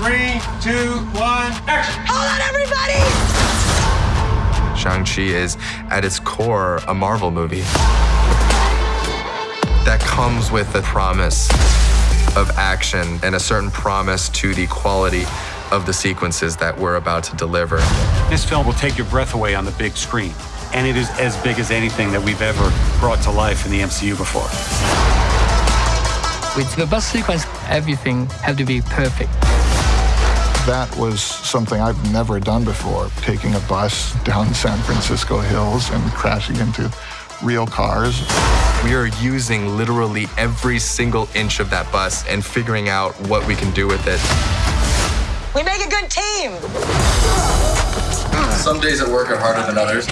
Three, two, one, action! Hold on, everybody! Shang-Chi is, at its core, a Marvel movie. That comes with a promise of action and a certain promise to the quality of the sequences that we're about to deliver. This film will take your breath away on the big screen, and it is as big as anything that we've ever brought to life in the MCU before. With the bus sequence, everything had to be perfect. That was something I've never done before, taking a bus down San Francisco hills and crashing into real cars. We are using literally every single inch of that bus and figuring out what we can do with it. We make a good team. Some days at work are harder than others.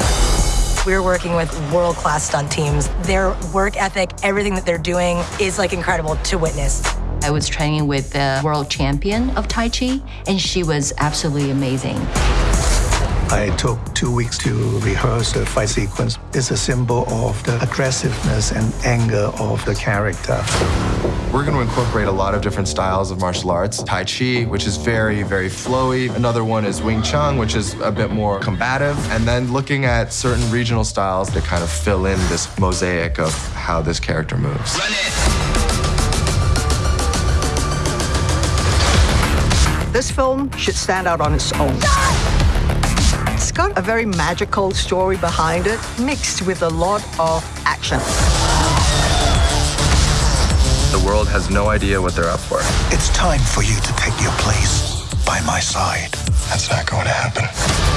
We're working with world-class stunt teams. Their work ethic, everything that they're doing is like incredible to witness. I was training with the world champion of Tai Chi, and she was absolutely amazing. I took two weeks to rehearse the fight sequence. It's a symbol of the aggressiveness and anger of the character. We're going to incorporate a lot of different styles of martial arts. Tai Chi, which is very, very flowy. Another one is Wing Chun, which is a bit more combative. And then looking at certain regional styles to kind of fill in this mosaic of how this character moves. This film should stand out on its own. It's got a very magical story behind it, mixed with a lot of action. The world has no idea what they're up for. It's time for you to take your place by my side. That's not going to happen.